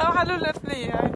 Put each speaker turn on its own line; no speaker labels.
أو حلو الاثنين يعني